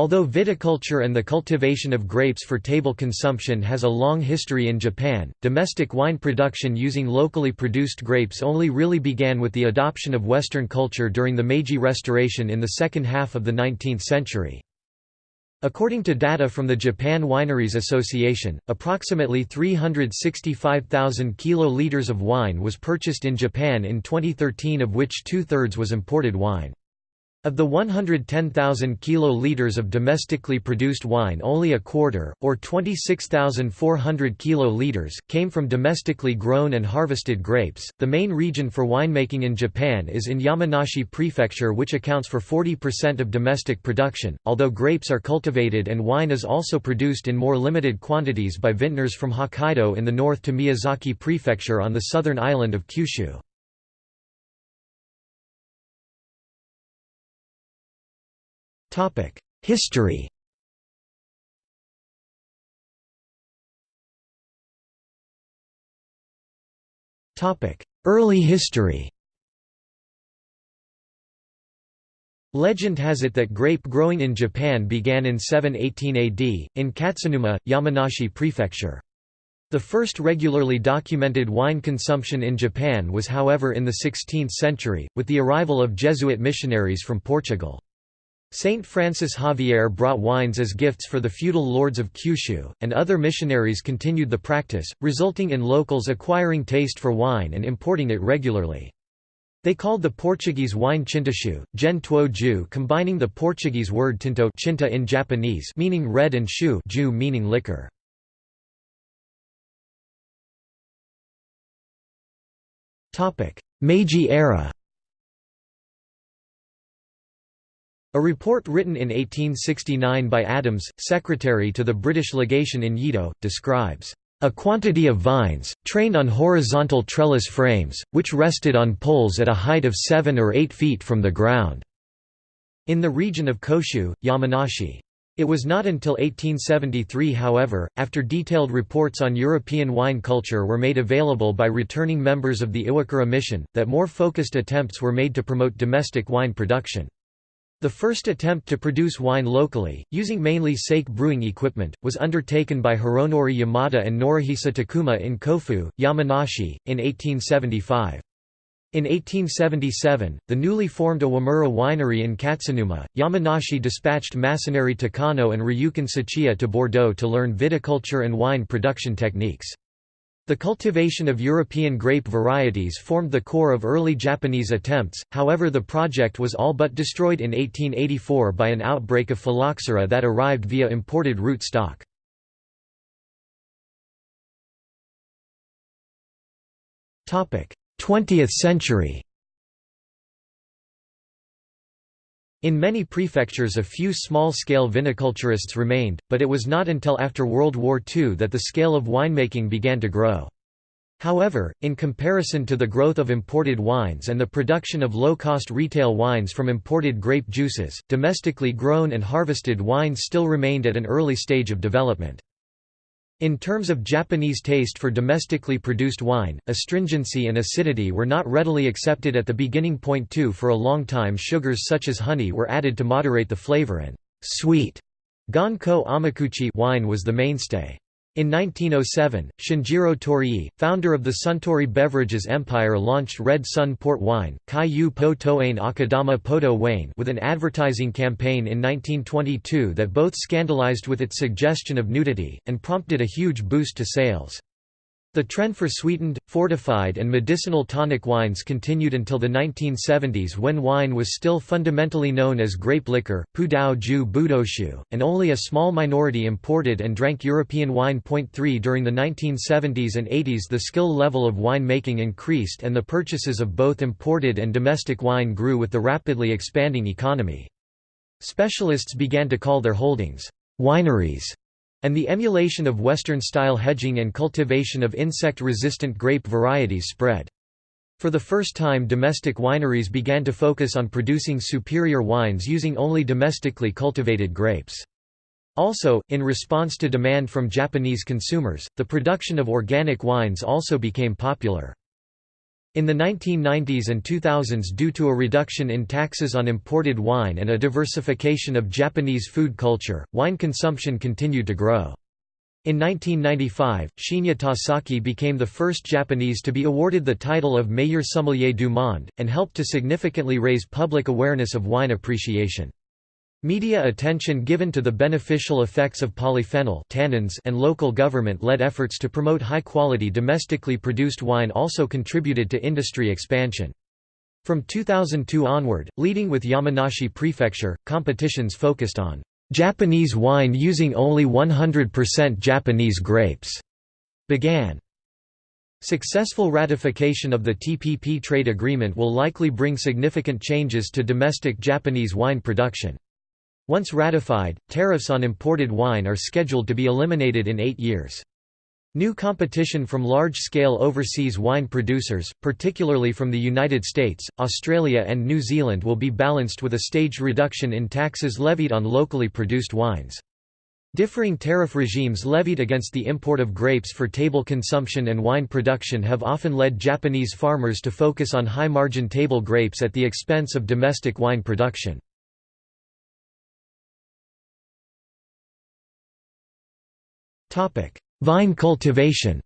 Although viticulture and the cultivation of grapes for table consumption has a long history in Japan, domestic wine production using locally produced grapes only really began with the adoption of Western culture during the Meiji Restoration in the second half of the 19th century. According to data from the Japan Wineries Association, approximately 365,000 kiloliters of wine was purchased in Japan in 2013 of which two-thirds was imported wine. Of the 110,000 kiloliters of domestically produced wine only a quarter, or 26,400 kiloliters, came from domestically grown and harvested grapes. The main region for winemaking in Japan is in Yamanashi Prefecture which accounts for 40% of domestic production, although grapes are cultivated and wine is also produced in more limited quantities by vintners from Hokkaido in the north to Miyazaki Prefecture on the southern island of Kyushu. History Early history Legend has it that grape growing in Japan began in 718 AD, in Katsunuma, Yamanashi Prefecture. The first regularly documented wine consumption in Japan was however in the 16th century, with the arrival of Jesuit missionaries from Portugal. Saint Francis Xavier brought wines as gifts for the feudal lords of Kyushu, and other missionaries continued the practice, resulting in locals acquiring taste for wine and importing it regularly. They called the Portuguese wine chintashu, gen tuo ju combining the Portuguese word tinto chinta in Japanese meaning red and shu ju meaning liquor. Meiji era A report written in 1869 by Adams, secretary to the British legation in Yedo, describes a quantity of vines, trained on horizontal trellis frames, which rested on poles at a height of 7 or 8 feet from the ground." in the region of Koshu, Yamanashi. It was not until 1873 however, after detailed reports on European wine culture were made available by returning members of the Iwakura mission, that more focused attempts were made to promote domestic wine production. The first attempt to produce wine locally, using mainly sake brewing equipment, was undertaken by Hironori Yamada and Norihisa Takuma in Kofu, Yamanashi, in 1875. In 1877, the newly formed Awamura winery in Katsunuma, Yamanashi dispatched Masanori Takano and Ryukin Sachiya to Bordeaux to learn viticulture and wine production techniques. The cultivation of European grape varieties formed the core of early Japanese attempts, however the project was all but destroyed in 1884 by an outbreak of phylloxera that arrived via imported root stock. Twentieth century In many prefectures a few small-scale viniculturists remained, but it was not until after World War II that the scale of winemaking began to grow. However, in comparison to the growth of imported wines and the production of low-cost retail wines from imported grape juices, domestically grown and harvested wines still remained at an early stage of development. In terms of Japanese taste for domestically produced wine, astringency and acidity were not readily accepted at the beginning point too for a long time sugars such as honey were added to moderate the flavor and sweet Gonko Amakuchi wine was the mainstay. In 1907, Shinjiro Torii, founder of the Suntory Beverages empire launched Red Sun port wine, Kaiyu Po Akadama Poto Wayne with an advertising campaign in 1922 that both scandalized with its suggestion of nudity, and prompted a huge boost to sales. The trend for sweetened, fortified and medicinal tonic wines continued until the 1970s when wine was still fundamentally known as grape liquor, pudao ju budoshu, and only a small minority imported and drank European wine. 3 During the 1970s and 80s the skill level of wine making increased and the purchases of both imported and domestic wine grew with the rapidly expanding economy. Specialists began to call their holdings, wineries and the emulation of Western-style hedging and cultivation of insect-resistant grape varieties spread. For the first time domestic wineries began to focus on producing superior wines using only domestically cultivated grapes. Also, in response to demand from Japanese consumers, the production of organic wines also became popular. In the 1990s and 2000s due to a reduction in taxes on imported wine and a diversification of Japanese food culture, wine consumption continued to grow. In 1995, Shinya Tasaki became the first Japanese to be awarded the title of Meilleur Sommelier du Monde, and helped to significantly raise public awareness of wine appreciation. Media attention given to the beneficial effects of polyphenol tannins and local government-led efforts to promote high-quality domestically produced wine also contributed to industry expansion. From 2002 onward, leading with Yamanashi Prefecture, competitions focused on Japanese wine using only 100% Japanese grapes began. Successful ratification of the TPP trade agreement will likely bring significant changes to domestic Japanese wine production. Once ratified, tariffs on imported wine are scheduled to be eliminated in eight years. New competition from large-scale overseas wine producers, particularly from the United States, Australia and New Zealand will be balanced with a staged reduction in taxes levied on locally produced wines. Differing tariff regimes levied against the import of grapes for table consumption and wine production have often led Japanese farmers to focus on high-margin table grapes at the expense of domestic wine production. Vine cultivation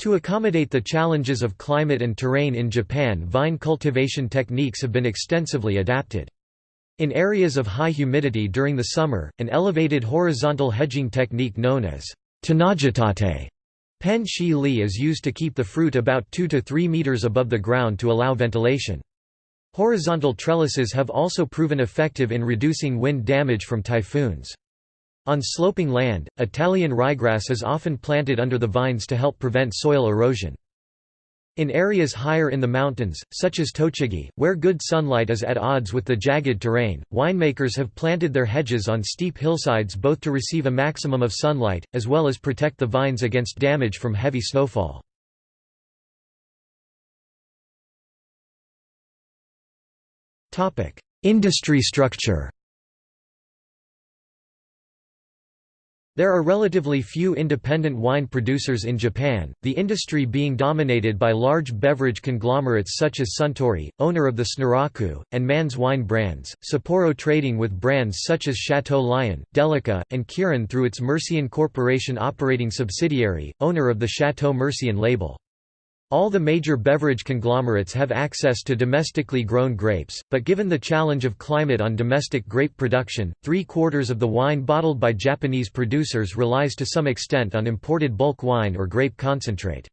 To accommodate the challenges of climate and terrain in Japan vine cultivation techniques have been extensively adapted. In areas of high humidity during the summer, an elevated horizontal hedging technique known as tanagitate pen shi li is used to keep the fruit about 2 to 3 meters above the ground to allow ventilation. Horizontal trellises have also proven effective in reducing wind damage from typhoons. On sloping land, Italian ryegrass is often planted under the vines to help prevent soil erosion. In areas higher in the mountains, such as Tochigi, where good sunlight is at odds with the jagged terrain, winemakers have planted their hedges on steep hillsides both to receive a maximum of sunlight, as well as protect the vines against damage from heavy snowfall. Industry structure There are relatively few independent wine producers in Japan, the industry being dominated by large beverage conglomerates such as Suntory, owner of the Snuraku, and Man's wine brands, Sapporo trading with brands such as Chateau Lion, Delica, and Kirin through its Mercian Corporation operating subsidiary, owner of the Chateau Mercian label. All the major beverage conglomerates have access to domestically grown grapes, but given the challenge of climate on domestic grape production, three-quarters of the wine bottled by Japanese producers relies to some extent on imported bulk wine or grape concentrate.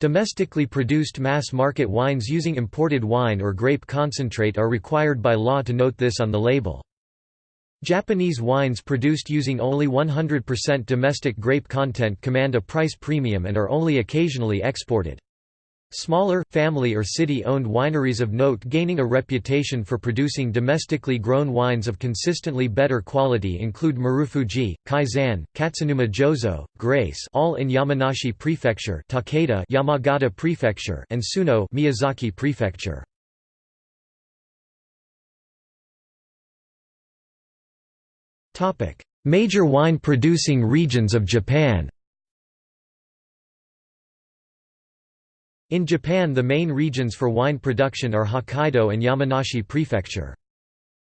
Domestically produced mass-market wines using imported wine or grape concentrate are required by law to note this on the label. Japanese wines produced using only 100% domestic grape content command a price premium and are only occasionally exported. Smaller, family or city-owned wineries of note gaining a reputation for producing domestically grown wines of consistently better quality include Marufuji, Kaizan, Katsunuma Jozo, Grace all in Yamanashi Prefecture Takeda Yamagata Prefecture and Suno Miyazaki Prefecture. Major wine-producing regions of Japan In Japan the main regions for wine production are Hokkaido and Yamanashi Prefecture.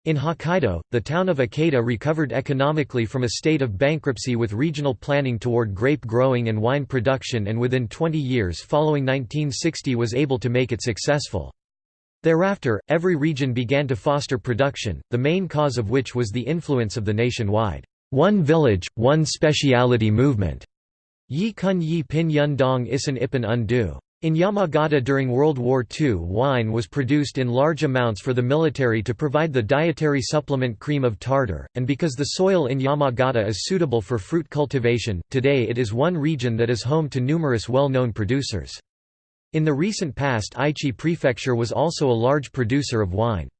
In Hokkaido, the town of Ikeda recovered economically from a state of bankruptcy with regional planning toward grape growing and wine production and within 20 years following 1960 was able to make it successful. Thereafter, every region began to foster production, the main cause of which was the influence of the nationwide, one village, one speciality movement. Yi kun yi pin yun dong isan ipan undu. In Yamagata during World War II wine was produced in large amounts for the military to provide the dietary supplement cream of tartar, and because the soil in Yamagata is suitable for fruit cultivation, today it is one region that is home to numerous well-known producers. In the recent past Aichi Prefecture was also a large producer of wine.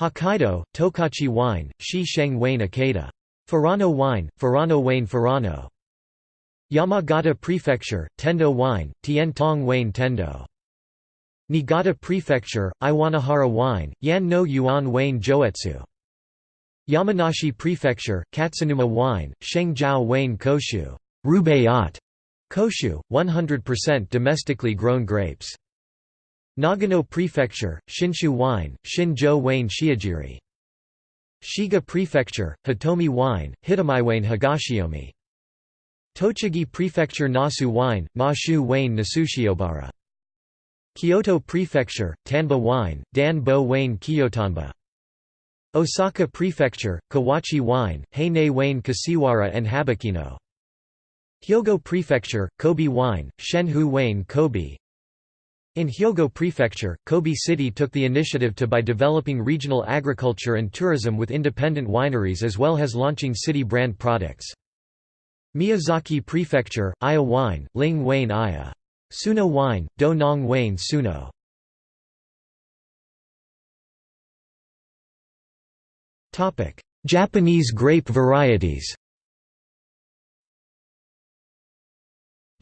Hokkaido, Tokachi wine, Shi Sheng Wayne Ikeda. Furano wine, Furano Wayne Furano. Yamagata Prefecture, Tendo Wine, Tien Tong Wayne Tendo. Niigata Prefecture, Iwanohara Wine, Yan no Yuan Wayne Joetsu. Yamanashi Prefecture, Katsunuma Wine, Sheng Jiao Wayne Koshu Rubaiyat. Koshu, 100% domestically grown grapes. Nagano Prefecture, Shinshu wine, Shinjo Wayne Shiojiri. Shiga Prefecture, Hitomi wine, Hitamiwayne Higashiomi. Tochigi Prefecture Nasu wine, Mashu Wayne Nasushiobara. Kyoto Prefecture, Tanba wine, Danbo Wayne Kiyotanba. Osaka Prefecture, Kawachi wine, Heine Wayne Kashiwara and Habikino. Hyogo Prefecture, Kobe wine, Shenhu Wayne Kobe. In Hyogo Prefecture, Kobe City took the initiative to by developing regional agriculture and tourism with independent wineries as well as launching city brand products. Miyazaki Prefecture, Aya Wine, Ling Wayne Aya. Suno Wine, Do Nong Wayne Suno. Japanese grape varieties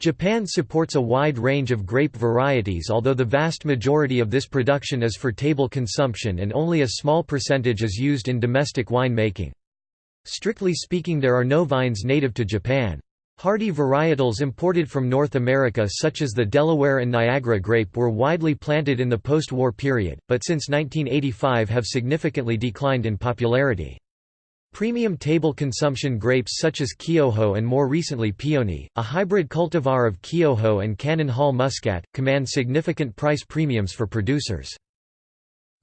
Japan supports a wide range of grape varieties although the vast majority of this production is for table consumption and only a small percentage is used in domestic wine making. Strictly speaking there are no vines native to Japan. Hardy varietals imported from North America such as the Delaware and Niagara grape were widely planted in the post-war period, but since 1985 have significantly declined in popularity. Premium table consumption grapes such as Kyoho and more recently Peony, a hybrid cultivar of Kyoho and Cannon Hall Muscat, command significant price premiums for producers.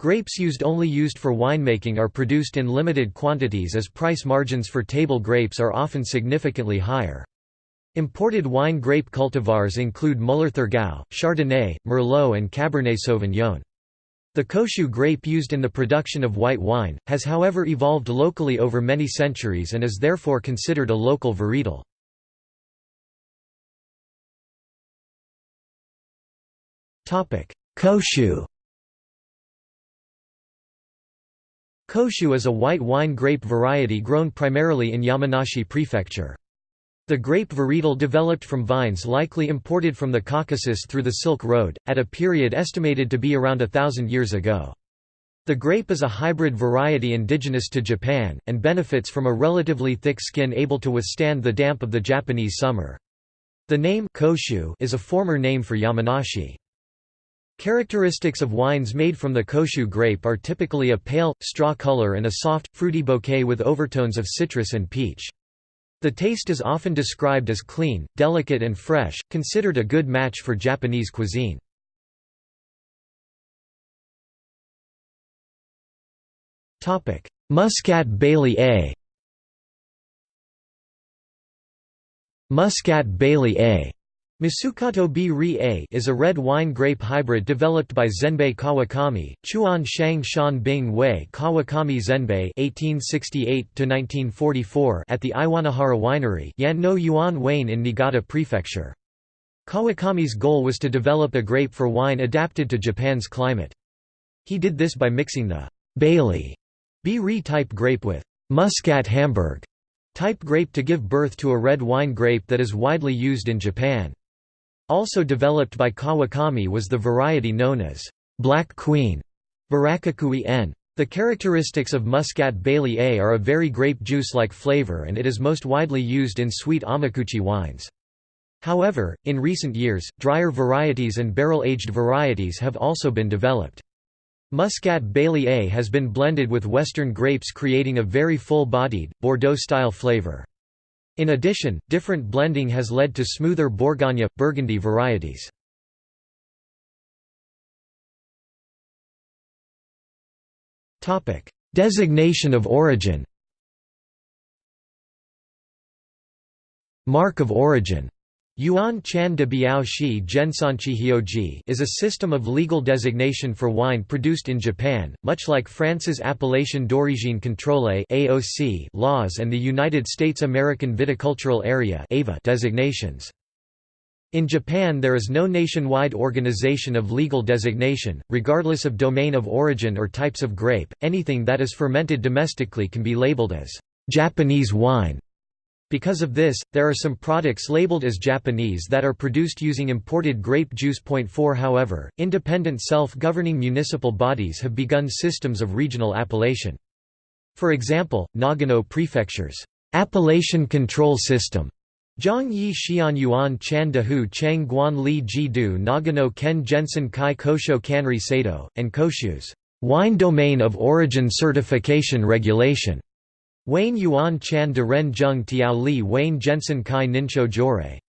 Grapes used only used for winemaking are produced in limited quantities as price margins for table grapes are often significantly higher. Imported wine grape cultivars include Müller-Thurgau, Chardonnay, Merlot and Cabernet Sauvignon. The Koshu grape used in the production of white wine, has however evolved locally over many centuries and is therefore considered a local varietal. Koshu Koshu is a white wine grape variety grown primarily in Yamanashi Prefecture. The grape varietal developed from vines likely imported from the Caucasus through the Silk Road, at a period estimated to be around a thousand years ago. The grape is a hybrid variety indigenous to Japan, and benefits from a relatively thick skin able to withstand the damp of the Japanese summer. The name Koshu is a former name for Yamanashi. Characteristics of wines made from the Koshu grape are typically a pale, straw color and a soft, fruity bouquet with overtones of citrus and peach. The taste is often described as clean, delicate and fresh, considered a good match for Japanese cuisine. Muscat Bailey A Muscat Bailey A Misukato B A is a red wine grape hybrid developed by Zenbei Kawakami, Chuan Shang Shan Bing Wei Kawakami Zenbei (1868–1944) at the Iwanohara Winery, Yan no Yuan Wayne in Niigata Prefecture. Kawakami's goal was to develop a grape for wine adapted to Japan's climate. He did this by mixing the Bailey B Ri type grape with Muscat Hamburg type grape to give birth to a red wine grape that is widely used in Japan. Also developed by Kawakami was the variety known as Black Queen Barakakui. The characteristics of Muscat Bailey A are a very grape juice-like flavor and it is most widely used in sweet amakuchi wines. However, in recent years, drier varieties and barrel-aged varieties have also been developed. Muscat Bailey A has been blended with western grapes creating a very full-bodied, Bordeaux-style flavor. In addition, different blending has led to smoother Bourgogne, Burgundy varieties. Designation of origin. Mark of origin Yuan Chan de Biao Shi Hioji is a system of legal designation for wine produced in Japan, much like France's Appellation d'origine contrôlée (AOC) laws and the United States American Viticultural Area (AVA) designations. In Japan there is no nationwide organization of legal designation, regardless of domain of origin or types of grape, anything that is fermented domestically can be labeled as Japanese wine. Because of this, there are some products labeled as Japanese that are produced using imported grape juice. 4 However, independent self-governing municipal bodies have begun systems of regional appellation. For example, Nagano Prefecture's appellation control system Zhangyi Xian Yuan Chan Chang Guan Li Ji Du Nagano Ken Jensen Kai Kosho Kanri Sato, and Koshu's wine domain of origin certification regulation Wayne Yuan Chan Deren Zheng Tiao Li Wayne Jensen Kai Nincho Jore.